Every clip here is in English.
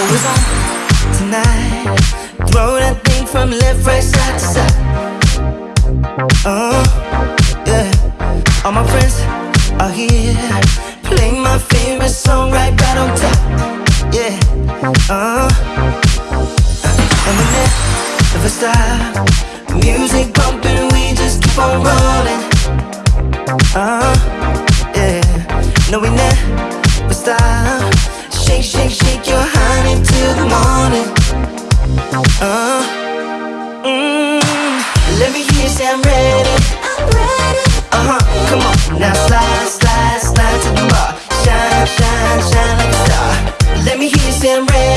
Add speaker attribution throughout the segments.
Speaker 1: Always on tonight. Throw that thing from left, right, side to side. Uh, yeah. All my friends are here. My favorite song right, on top. Yeah. Uh, and we never stop. Music bumping, we just keep on. Uh, yeah. No, we never stop. Shake, shake, shake your honey till the morning. Uh, mm, let me hear you say I'm ready.
Speaker 2: I'm ready.
Speaker 1: Uh huh, come on. Now slide, slide, slide to the bar. Shine, shine, shine like a star. Let me hear you say I'm ready.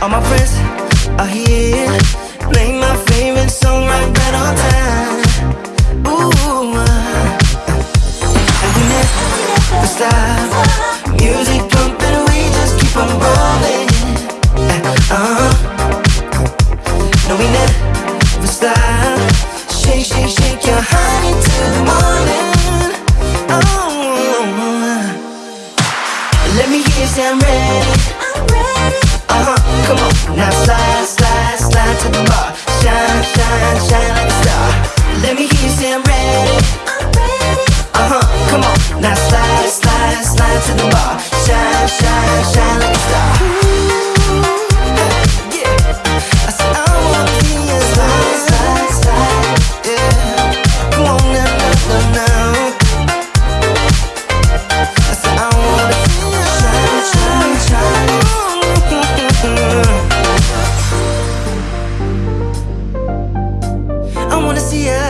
Speaker 1: All my friends are here. Play my favorite song right, right on time. Ooh, uh, and we never stop. Music pumping, we just keep on rolling. Uh-huh no, we never stop. Shake, shake, shake your honey till the morning. Oh, let me hear you say I'm ready.
Speaker 2: I'm ready.
Speaker 1: Uh huh, come on. Now slide, I wanna see you